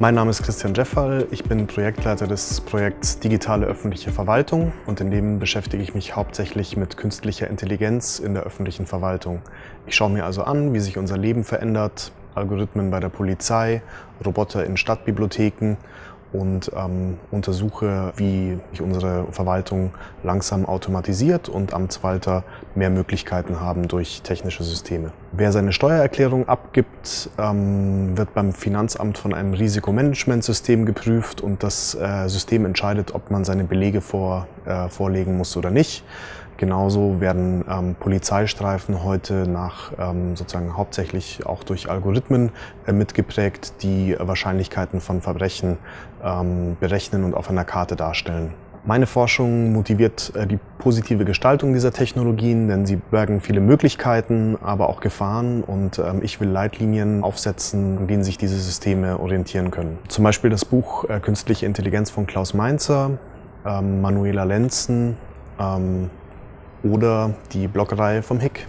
Mein Name ist Christian Jeffall, ich bin Projektleiter des Projekts Digitale öffentliche Verwaltung und in dem beschäftige ich mich hauptsächlich mit künstlicher Intelligenz in der öffentlichen Verwaltung. Ich schaue mir also an, wie sich unser Leben verändert, Algorithmen bei der Polizei, Roboter in Stadtbibliotheken und ähm, untersuche, wie sich unsere Verwaltung langsam automatisiert und Amtswalter mehr Möglichkeiten haben durch technische Systeme. Wer seine Steuererklärung abgibt, ähm, wird beim Finanzamt von einem Risikomanagementsystem geprüft und das äh, System entscheidet, ob man seine Belege vor, äh, vorlegen muss oder nicht. Genauso werden ähm, Polizeistreifen heute nach ähm, sozusagen hauptsächlich auch durch Algorithmen äh, mitgeprägt, die Wahrscheinlichkeiten von Verbrechen ähm, berechnen und auf einer Karte darstellen. Meine Forschung motiviert äh, die positive Gestaltung dieser Technologien, denn sie bergen viele Möglichkeiten, aber auch Gefahren und ähm, ich will Leitlinien aufsetzen, an denen sich diese Systeme orientieren können. Zum Beispiel das Buch äh, Künstliche Intelligenz von Klaus Mainzer, ähm, Manuela Lenzen, ähm, oder die Bloggerei vom Hick.